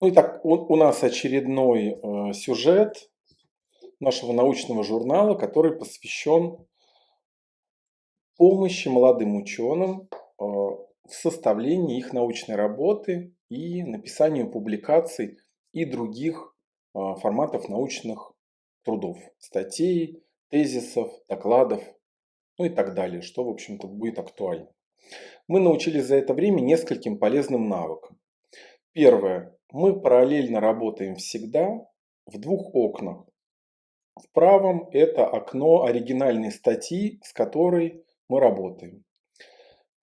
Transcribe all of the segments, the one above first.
Ну и так, у, у нас очередной э, сюжет нашего научного журнала, который посвящен помощи молодым ученым э, в составлении их научной работы и написанию публикаций и других э, форматов научных трудов, статей, тезисов, докладов, ну и так далее, что, в общем-то, будет актуально. Мы научились за это время нескольким полезным навыкам. Первое мы параллельно работаем всегда в двух окнах. В правом это окно оригинальной статьи, с которой мы работаем.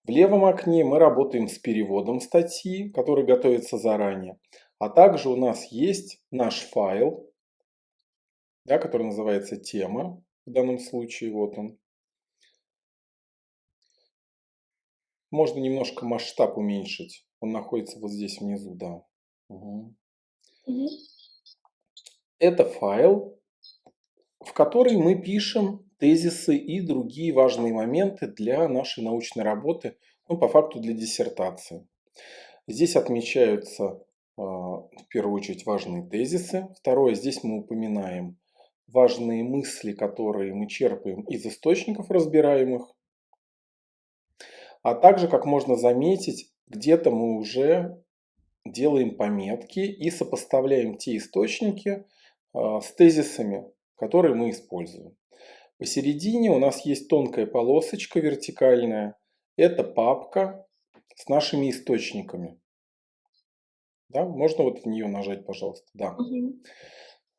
В левом окне мы работаем с переводом статьи, который готовится заранее. А также у нас есть наш файл, да, который называется тема, в данном случае вот он. Можно немножко масштаб уменьшить, он находится вот здесь внизу, да. Угу. Это файл, в который мы пишем тезисы и другие важные моменты для нашей научной работы, ну, по факту для диссертации. Здесь отмечаются а, в первую очередь важные тезисы. Второе, здесь мы упоминаем важные мысли, которые мы черпаем из источников разбираемых. А также, как можно заметить, где-то мы уже делаем пометки и сопоставляем те источники а, с тезисами, которые мы используем. Посередине у нас есть тонкая полосочка вертикальная. Это папка с нашими источниками. Да, можно вот на нее нажать, пожалуйста. Да. Угу.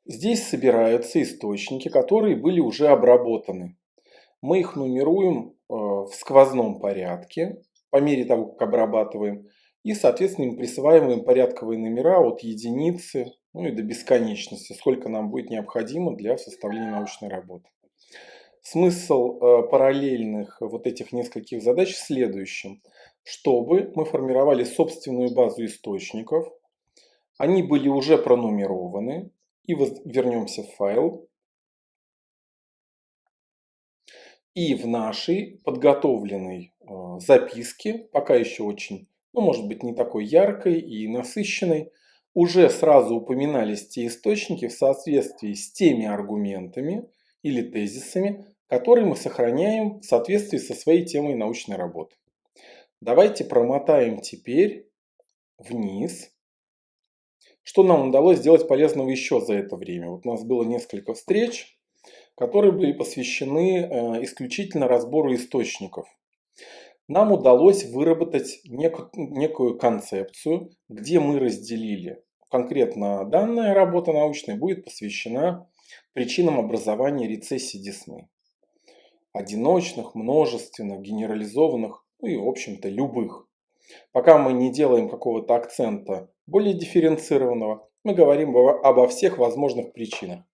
Здесь собираются источники, которые были уже обработаны. Мы их нумеруем э, в сквозном порядке по мере того, как обрабатываем. И, соответственно, им присваиваем порядковые номера от единицы ну и до бесконечности, сколько нам будет необходимо для составления научной работы. Смысл э, параллельных вот этих нескольких задач в следующем. Чтобы мы формировали собственную базу источников, они были уже пронумерованы, и вернемся в файл. И в нашей подготовленной э, записке, пока еще очень ну, может быть, не такой яркой и насыщенной, уже сразу упоминались те источники в соответствии с теми аргументами или тезисами, которые мы сохраняем в соответствии со своей темой научной работы. Давайте промотаем теперь вниз. Что нам удалось сделать полезного еще за это время? Вот у нас было несколько встреч, которые были посвящены э, исключительно разбору источников нам удалось выработать нек некую концепцию, где мы разделили. Конкретно данная работа научная будет посвящена причинам образования рецессии десны. Одиночных, множественных, генерализованных, ну и в общем-то любых. Пока мы не делаем какого-то акцента более дифференцированного, мы говорим обо всех возможных причинах.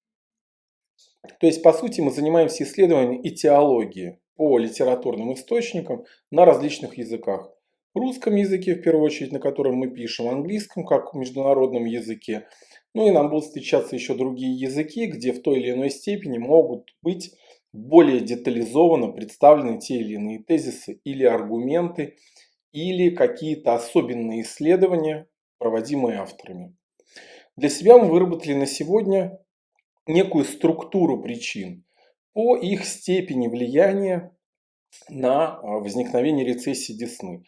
То есть, по сути, мы занимаемся исследованием этиологии по литературным источникам на различных языках. Русском языке, в первую очередь, на котором мы пишем, английском, как международном языке. Ну и нам будут встречаться еще другие языки, где в той или иной степени могут быть более детализованно представлены те или иные тезисы или аргументы, или какие-то особенные исследования, проводимые авторами. Для себя мы выработали на сегодня некую структуру причин, по их степени влияния на а, возникновение рецессии десны.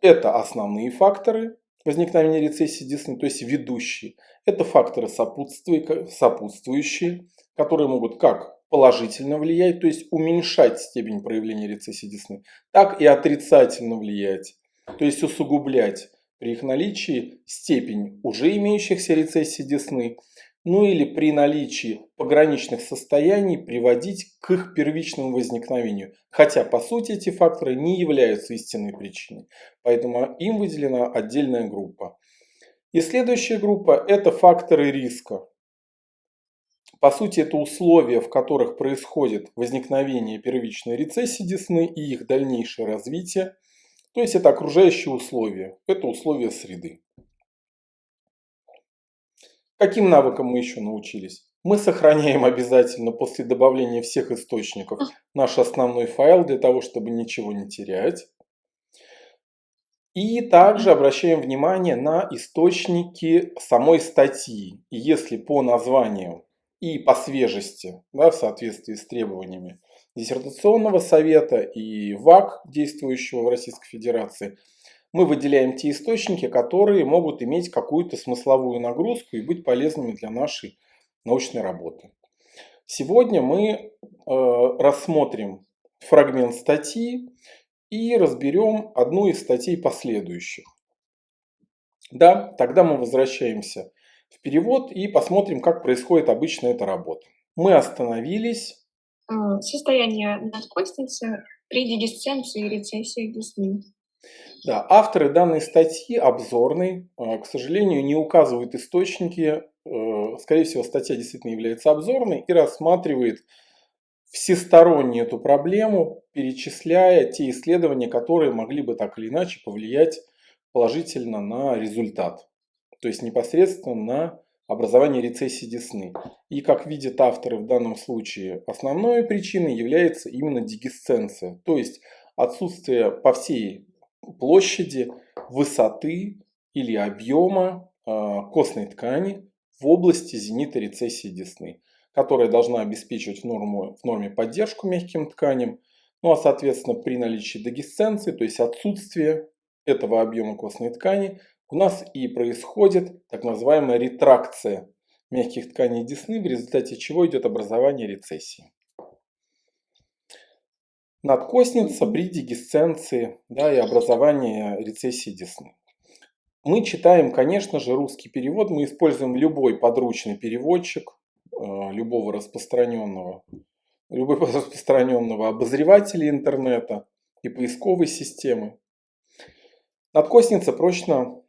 Это основные факторы возникновения рецессии десны, то есть ведущие. Это факторы сопутствующие, которые могут как положительно влиять, то есть уменьшать степень проявления рецессии десны, так и отрицательно влиять, то есть усугублять при их наличии степень уже имеющихся рецессий десны ну или при наличии пограничных состояний приводить к их первичному возникновению. Хотя по сути эти факторы не являются истинной причиной, поэтому им выделена отдельная группа. И следующая группа это факторы риска. По сути это условия, в которых происходит возникновение первичной рецессии десны и их дальнейшее развитие. То есть это окружающие условия, это условия среды. Каким навыкам мы еще научились? Мы сохраняем обязательно после добавления всех источников наш основной файл для того, чтобы ничего не терять. И также обращаем внимание на источники самой статьи. И если по названию и по свежести, да, в соответствии с требованиями диссертационного совета и ВАК, действующего в Российской Федерации, мы выделяем те источники, которые могут иметь какую-то смысловую нагрузку и быть полезными для нашей научной работы. Сегодня мы э, рассмотрим фрагмент статьи и разберем одну из статей последующих. Да, тогда мы возвращаемся в перевод и посмотрим, как происходит обычно эта работа. Мы остановились. Состояние надкостницы при дегисценции и рецессии десны. Да, авторы данной статьи обзорной, а, к сожалению, не указывают источники. Э, скорее всего, статья действительно является обзорной и рассматривает всесторонне эту проблему, перечисляя те исследования, которые могли бы так или иначе повлиять положительно на результат. То есть непосредственно на образование рецессии десны. И как видят авторы в данном случае, основной причиной является именно дегисценция. То есть отсутствие по всей площади высоты или объема а, костной ткани в области зенита рецессии десны которая должна обеспечивать в, норму, в норме поддержку мягким тканям. Ну а соответственно при наличии дегисценции, то есть отсутствие этого объема костной ткани, у нас и происходит так называемая ретракция мягких тканей десны, в результате чего идет образование рецессии. Надкостница при дегисценции да, и образовании рецессии десны. Мы читаем, конечно же, русский перевод, мы используем любой подручный переводчик, Э, любого распространенного, любого распространенного обозревателя интернета и поисковой системы. Надкостница прочно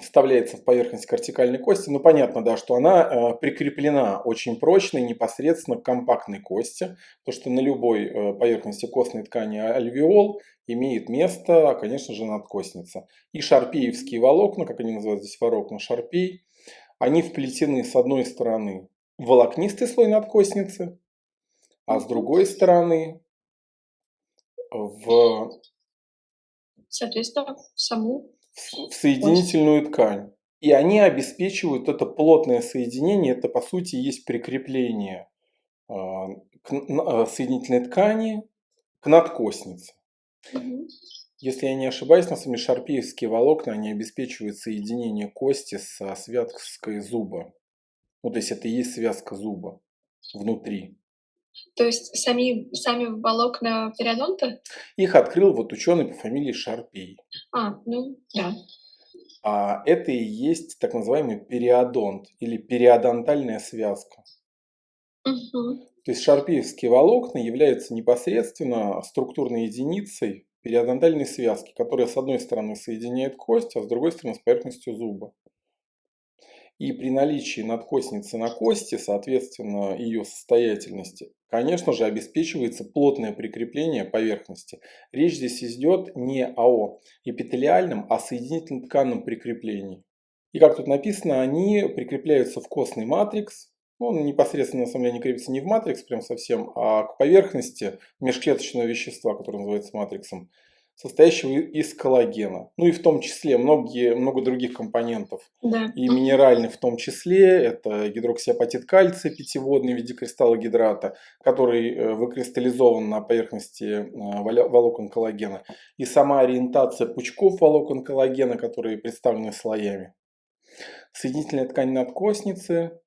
вставляется в поверхность кортикальной кости. Ну, понятно, да, что она э, прикреплена очень прочно непосредственно к компактной кости. То, что на любой э, поверхности костной ткани альвеол имеет место, конечно же, надкостница. И шарпеевские волокна, как они называют здесь волокна, шарпей, они вплетены с одной стороны волокнистый слой надкостницы, а с другой стороны в, Соответственно, в саму в соединительную кость. ткань. И они обеспечивают это плотное соединение, это по сути есть прикрепление а, к а, соединительной ткани к надкостнице. Угу. Если я не ошибаюсь, на самом деле шарпеевские волокна они обеспечивают соединение кости со связкой зуба. Ну, то есть это и есть связка зуба внутри. То есть сами, сами волокна периодонта? Их открыл вот ученый по фамилии Шарпей. А, ну да. А это и есть так называемый периодонт или периодонтальная связка. Угу. То есть шарпеевские волокна являются непосредственно структурной единицей периодонтальной связки, которая с одной стороны соединяет кость, а с другой стороны с поверхностью зуба. И при наличии надкостницы на кости, соответственно, ее состоятельности, конечно же, обеспечивается плотное прикрепление поверхности. Речь здесь идет не о эпителиальном, а соединительно тканном прикреплении. И как тут написано, они прикрепляются в костный матрикс. Он непосредственно, на самом деле, не крепится не в матрикс прям совсем, а к поверхности межклеточного вещества, которое называется матриксом состоящего из коллагена. Ну и в том числе многие, много других компонентов. Да. И минеральных в том числе. Это гидроксиапатит кальция пятиводный в виде кристалла гидрата, который э, выкристаллизован на поверхности э, волокон коллагена. И сама ориентация пучков волокон коллагена, которые представлены слоями. Соединительная ткань надкостницы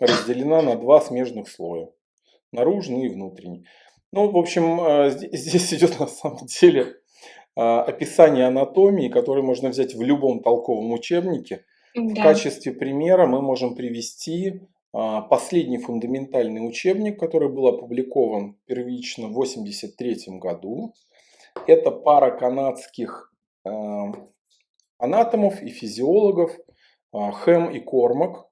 разделена на два смежных слоя. Наружный и внутренний. Ну, в общем, э, здесь идет на самом деле описание анатомии, которое можно взять в любом толковом учебнике. Да. В качестве примера мы можем привести а, последний фундаментальный учебник, который был опубликован первично в 1983 году. Это пара канадских а, анатомов и физиологов Хэм и Кормак.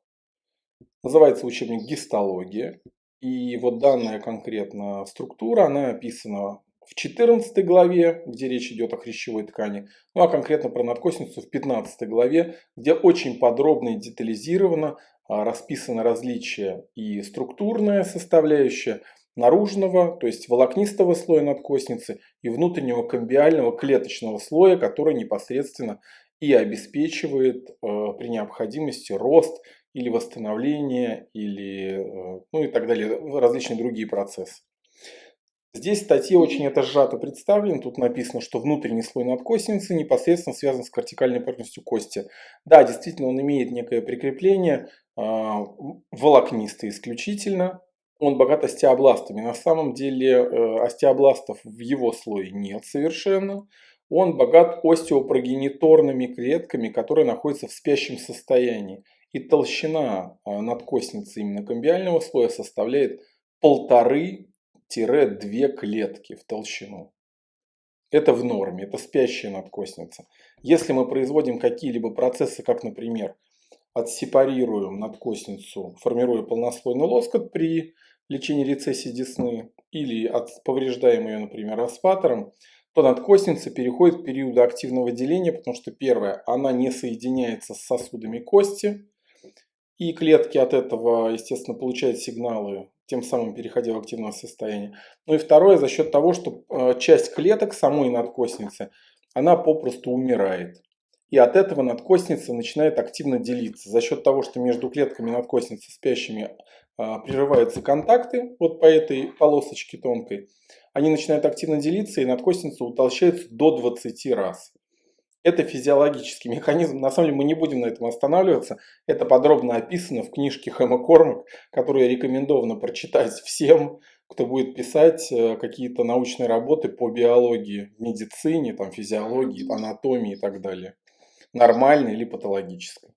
Называется учебник «Гистология». И вот данная конкретно структура, она описана в 14 главе, где речь идет о хрящевой ткани, ну а конкретно про надкосницу в 15 главе, где очень подробно и детализировано а, расписано различия и структурная составляющая, наружного, то есть волокнистого слоя надкостницы и внутреннего комбиального клеточного слоя, который непосредственно и обеспечивает э, при необходимости рост или восстановление, или, э, ну и так далее, различные другие процессы. Здесь в статье очень это сжато представлено. Тут написано, что внутренний слой надкостницы непосредственно связан с кортикальной поверхностью кости. Да, действительно, он имеет некое прикрепление, а, волокнистое исключительно. Он богат остеобластами. На самом деле э, остеобластов в его слое нет совершенно. Он богат остеопрогениторными клетками, которые находятся в спящем состоянии. И толщина а, надкостницы именно комбиального слоя составляет полторы 2 клетки в толщину. Это в норме, это спящая надкостница. Если мы производим какие-либо процессы, как, например, отсепарируем надкостницу, формируя полнослойный лоскут при лечении рецессии десны, или повреждаем ее, например, аспатором, то надкостница переходит в период активного деления, потому что, первое, она не соединяется с сосудами кости, и клетки от этого, естественно, получают сигналы тем самым переходя в активное состояние. Ну и второе, за счет того, что э, часть клеток самой надкостницы, она попросту умирает. И от этого надкостница начинает активно делиться. За счет того, что между клетками надкостницы спящими а, прерываются контакты, вот по этой полосочке тонкой, они начинают активно делиться, и надкостница утолщается до 20 раз. Это физиологический механизм. На самом деле мы не будем на этом останавливаться. Это подробно описано в книжке Хэма Кормак, которую рекомендовано прочитать всем, кто будет писать э, какие-то научные работы по биологии, медицине, там, физиологии, анатомии и так далее. Нормальной или патологической.